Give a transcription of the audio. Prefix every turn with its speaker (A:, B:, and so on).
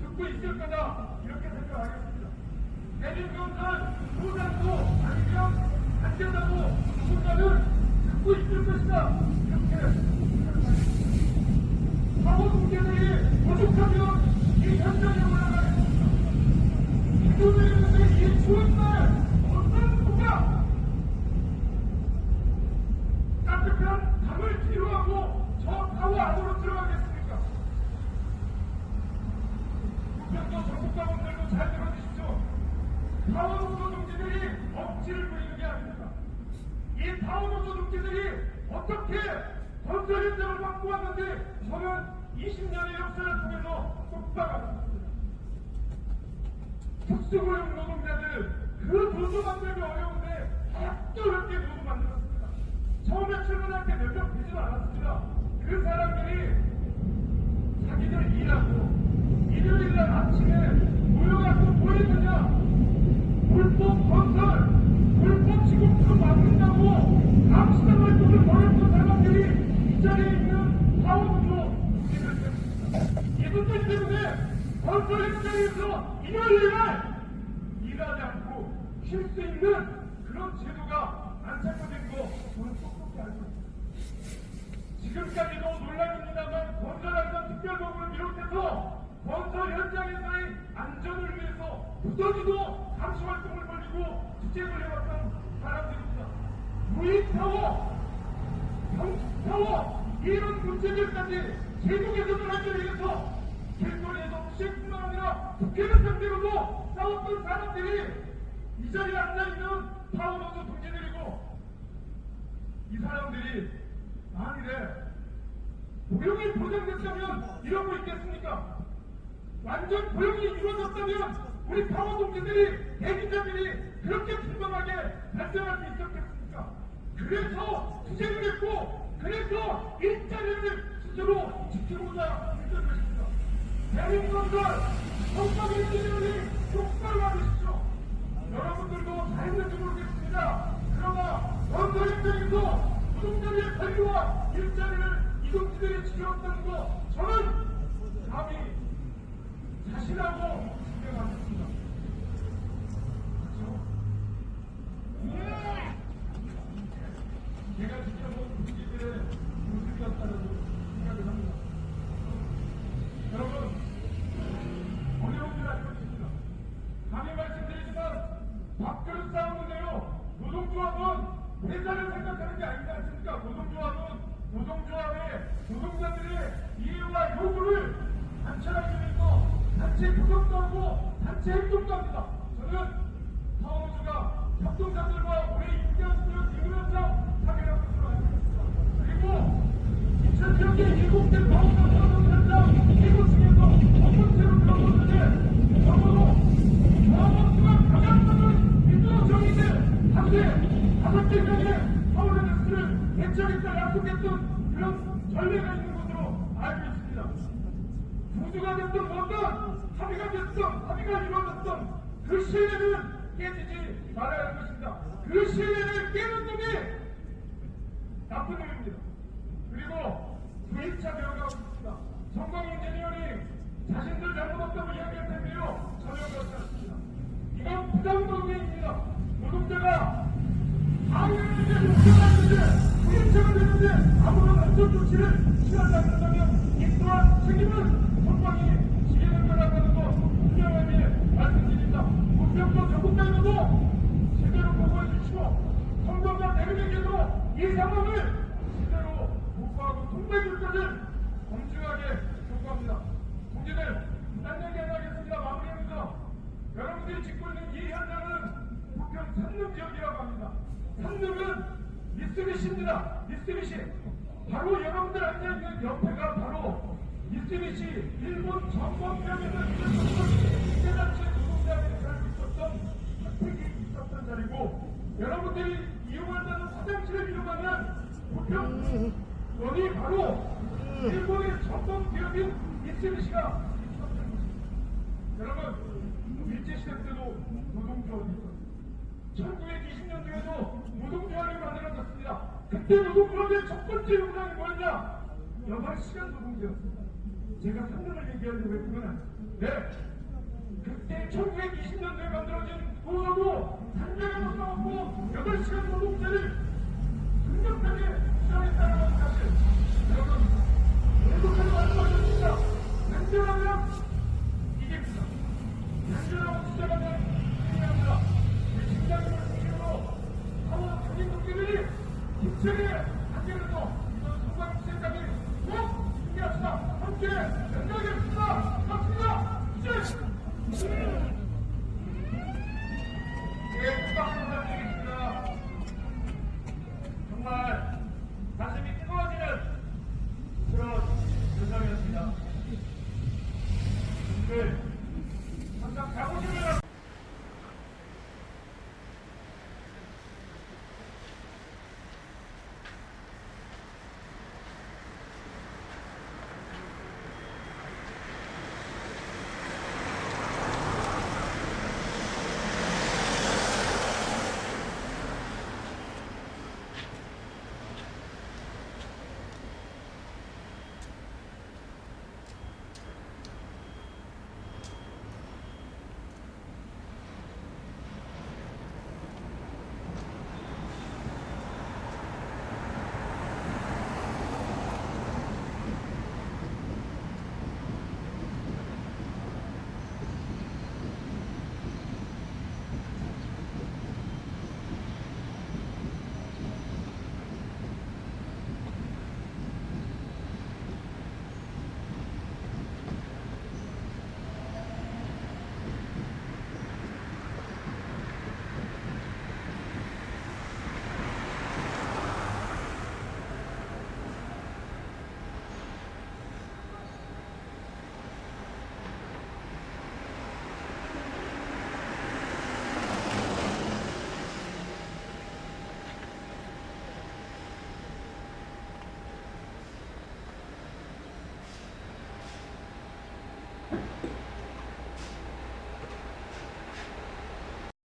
A: 듣고 있을 거다 이렇게 생각하겠습니다. 내년 경선 무산도 아니면 안 된다고 누군가는 듣고 있을 것이다 이렇게 생각하겠습니다. 사고 문제들이 부족하면 이 현장에 올라가 타워노조 동지들이 억지를 부리는 게 아닙니다. 이 타워노조 동지들이 어떻게 건설 현장을 맡고 왔는데 저는 20년의 역사를 통해서 똑바로 알았습니다. 특수고용 노동자들 그 노조 만들기 어려운데 아직도 이렇게 노조 만들었습니다. 처음에 출근할 때 몇 명 되지도 않았습니다. 그 사람들이 자기들 일하고 일요일 날 아침에 모여가지고 뭐 했느냐 불법 건설 불법 지금도 막는다고 감시당 활동을 벌였던 사람들 이이 자리에 있는 파워노조 이분들 때문에 건설 현장에서 날 일하지 않고 쉴 수 있는 그런 제도가 안착된 거 저는 똑똑히 알고 있습니다. 지금까지도 논란입니다만 건설안전 특별법을 비롯해서 건설 현장에서의 안전을 위해서 부서지도 감시 활동을 벌이고 투쟁을 해왔던 사람들입니다. 무인타워, 경축타워 이런 문제들까지 개선을 하기 위해서 길거리에서 시행뿐만 아니라 국회를 상대로도 싸웠던 사람들이 이 자리에 앉아있는 파워노조 동지들이고 이 사람들이 만일에 고용이 보장됐다면 이러고 있겠습니까? 완전 고용이 이루어졌다면 우리 파워 동지들이 대기자들이 그렇게 풍성하게 발생할 수 있었겠습니까? 그래서 투쟁을 했고 그래서 일자리를 스스로 지키고자 했던 것입니다. 대한민국을 성과의 일자리를 똑바로 하십시오. 여러분들도 잘 했는지 모르겠습니다. 그러나 현장에서 노동자들의 권리와 일자리를 이동지들이 지켜왔다는 거 저는 감히 자신하고 인정하겠습니다. 그렇죠? 제가 지켜본 동지들의 모습이었다는 생각을 합니다. 여러분, 어려운 줄 알고 있습니다. 감히 말씀드리지만 밥그릇 싸움은요 노동조합은 회사를 생각하는 게 아니지 않습니까? 노동조합은 노동조합의 노동자들의 이해와 요구를 관철하기 위해서 단체 구성도 하고 단체 행동도 합니다. 저는 파워노조가 협동사들과 올해 임대원수를 이루면서 참여하고 있습니다. 그리고 인천 지역의 일곱 개 약속했던 그런 전례가 있는 것으로 알고 있습니다. 부주가 됐든 뭐든 합의가 됐든 합의가 이루어졌든 그 신뢰는 깨지지 말아야 할 것입니다. 그 신뢰를 깨는 놈이 나쁜 놈입니다. 그리고 9일차 배워가고 있습니다. 성광 인재니어링 자신들 잘못 없다고 이야기할 텐데요. 전혀 그렇지 않습니다. 이건 부당노동행입니다. 노동자가 방해했는데 노동자였는데 9일차가 됐는데 아무런 안전 조치를 취하지 않는다면 이 또한 책임은 성광이 지게는 거라는 거 분명하게 말씀드립니다. 국병도 전국장에도 제대로 보고해 주시고 성광과 대륙에게도 이 상황을 보고하고 통보해 줄 것을 엄중하게 요구합니다. 동지들, 딴 얘기 안 하겠습니다. 마무리합니다. 여러분들이 짓고 있는 이 현장은 부평 산릉 지역이라고 합니다. 산릉은 미쓰비시입니다. 미쓰비시. 바로 여러분들 앉아있는 옆에가 바로 미쓰비시 일본 정권병에서 있었던 국제단체 노동자들이 살고 있었던 사택이 있었던 자리고 여러분들이 이용한다는 화장실을 이용하면 부평 여기 바로 일본의 전범 기업인 미쓰비시가. 여러분 일제시대 때도 노동조합이 있었습니다. 1920년도에도 노동조합이 만들어졌습니다. 그때 노동조합의 첫 번째 용량이 뭐였냐? 여덟 시간 노동제였습니다. 제가 상담을 얘기하려고 했구나. 네. 그때 1920년도에 만들어진 노조도 상대가 써갖고 8시간 노동제를 Come here. Come here.